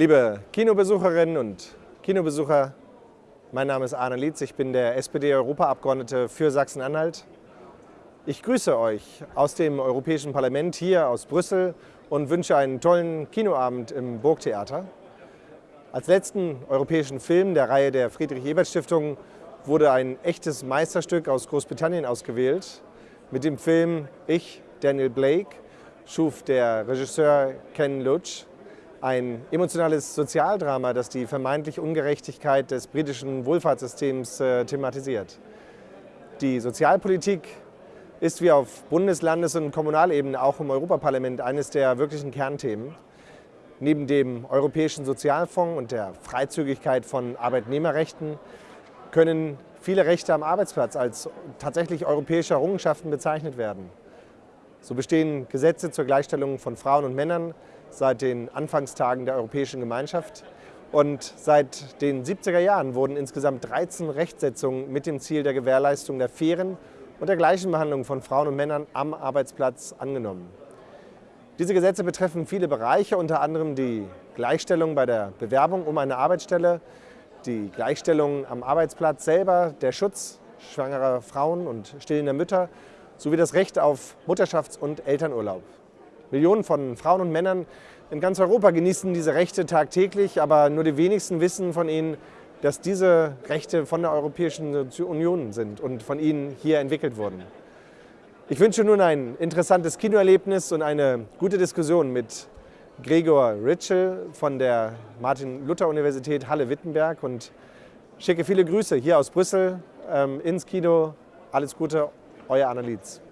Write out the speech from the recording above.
Liebe Kinobesucherinnen und Kinobesucher, mein Name ist Arne Lietz, ich bin der SPD-Europaabgeordnete für Sachsen-Anhalt. Ich grüße euch aus dem Europäischen Parlament hier aus Brüssel und wünsche einen tollen Kinoabend im Burgtheater. Als letzten europäischen Film der Reihe der Friedrich-Ebert-Stiftung wurde ein echtes Meisterstück aus Großbritannien ausgewählt. Mit dem Film Ich, Daniel Blake, schuf der Regisseur Ken Loach ein emotionales Sozialdrama, das die vermeintliche Ungerechtigkeit des britischen Wohlfahrtssystems äh, thematisiert. Die Sozialpolitik ist wie auf Bundes-, Landes- und Kommunalebene auch im Europaparlament eines der wirklichen Kernthemen. Neben dem Europäischen Sozialfonds und der Freizügigkeit von Arbeitnehmerrechten können viele Rechte am Arbeitsplatz als tatsächlich europäische Errungenschaften bezeichnet werden. So bestehen Gesetze zur Gleichstellung von Frauen und Männern seit den Anfangstagen der Europäischen Gemeinschaft. Und seit den 70er Jahren wurden insgesamt 13 Rechtsetzungen mit dem Ziel der Gewährleistung der fairen und der gleichen Behandlung von Frauen und Männern am Arbeitsplatz angenommen. Diese Gesetze betreffen viele Bereiche, unter anderem die Gleichstellung bei der Bewerbung um eine Arbeitsstelle, die Gleichstellung am Arbeitsplatz selber, der Schutz schwangerer Frauen und stillender Mütter sowie das Recht auf Mutterschafts- und Elternurlaub. Millionen von Frauen und Männern in ganz Europa genießen diese Rechte tagtäglich, aber nur die wenigsten wissen von ihnen, dass diese Rechte von der Europäischen Union sind und von ihnen hier entwickelt wurden. Ich wünsche nun ein interessantes Kinoerlebnis und eine gute Diskussion mit Gregor Ritschel von der Martin-Luther-Universität Halle-Wittenberg und schicke viele Grüße hier aus Brüssel ähm, ins Kino. Alles Gute, euer Anna Lietz.